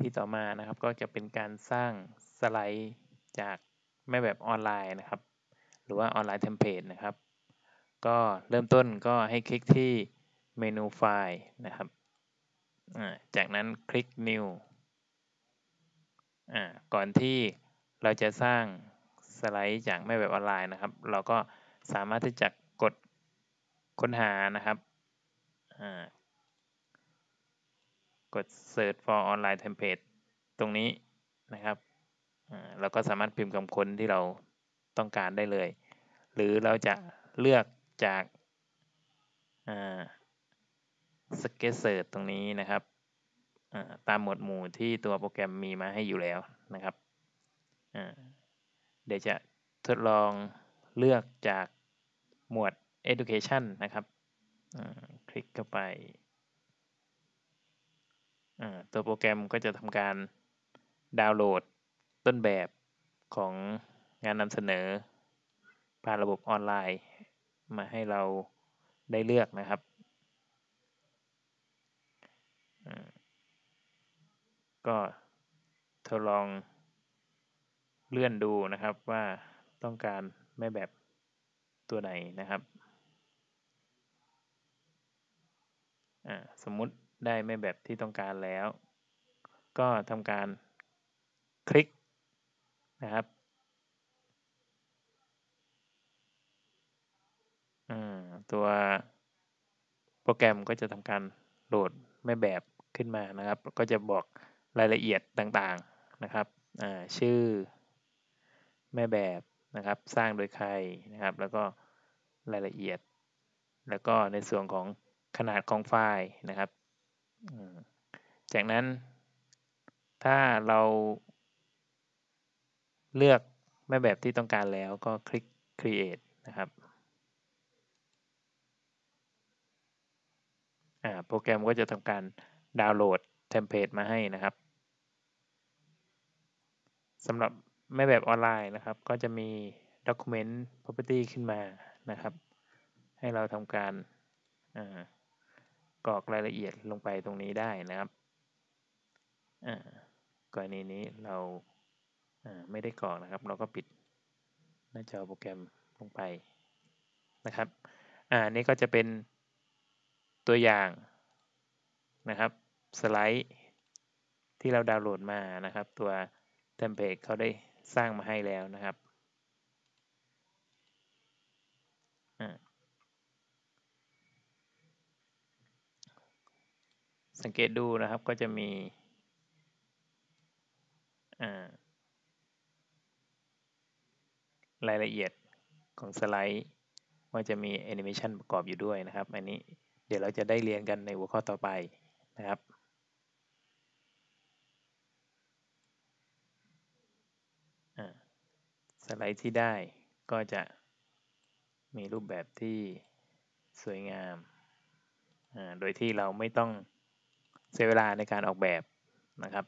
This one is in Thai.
ที่ต่อมานะครับ ก็จะเป็นการสร้างสไลด์จากแม่แบบออนไลน์นะครับ หรือว่า online template นะครับ ก็เริ่มต้นก็ให้คลิกที่เมนูไฟล์นะครับ จากนั้นคลิก New ก่อนที่เราจะสร้างสไลด์จากแม่แบบออนไลน์นะครับ เราก็สามารถที่จะกดค้นหานะครับ กด search for online template ตรงนี้นะครับเราก็สามารถพิมพ์คำค้นที่เราต้องการได้เลย หรือเราจะเลือกจาก suggested search ตรงนี้นะครับตามหมวดหมู่ที่ตัวโปรแกรมมีมาให้อยู่แล้วนะครับเดี๋ยวจะทดลองเลือกจากหมวด education นะครับคลิกเข้าไป ตัวโปรแกรมก็จะทำการดาวน์โหลดต้นแบบของงานนำเสนอ ผ่านระบบออนไลน์ มาให้เราได้เลือกนะครับก็ทดลองเลื่อนดูนะครับว่าต้องการแม่แบบตัวไหนนะครับ สมมุติ ได้แม่แบบที่ต้องการแล้ว ก็ทำการคลิกนะครับตัวโปรแกรมก็จะทำการโหลดแม่แบบขึ้นมานะครับ ก็จะบอกรายละเอียดต่างๆนะครับชื่อแม่แบบนะครับ สร้างโดยใครนะครับ แล้วก็รายละเอียด แล้วก็ในส่วนของขนาดของไฟล์นะครับ จากนั้นถ้าเราเลือกแม่แบบที่ต้องการแล้วก็คลิก create นะครับโปรแกรมก็จะทำการดาวน์โหลด template มาให้นะครับสำหรับแม่แบบออนไลน์นะครับ ก็จะมี Document Property ขึ้นมานะครับ ให้เราทำการ กรอกรายละเอียดลงไปตรงนี้ได้นะครับกรณีนี้เราไม่ได้กรอกนะครับ เราก็ปิดหน้าจอโปรแกรมลงไปนะครับอ่านี่ก็จะเป็นตัวอย่างนะครับสไลด์ที่เราดาวน์โหลดมานะครับ ตัวเทมเพลตเขาได้สร้างมาให้แล้วนะครับ สังเกตดูนะครับก็จะมีรายละเอียดของสไลด์ว่าจะมีแอนิเมชันประกอบอยู่ด้วยนะครับ อันนี้เดี๋ยวเราจะได้เรียนกันในหัวข้อต่อไปนะครับสไลด์ที่ได้ก็จะมีรูปแบบที่สวยงาม โดยที่เราไม่ต้อง เสียเวลาในการออกแบบนะครับ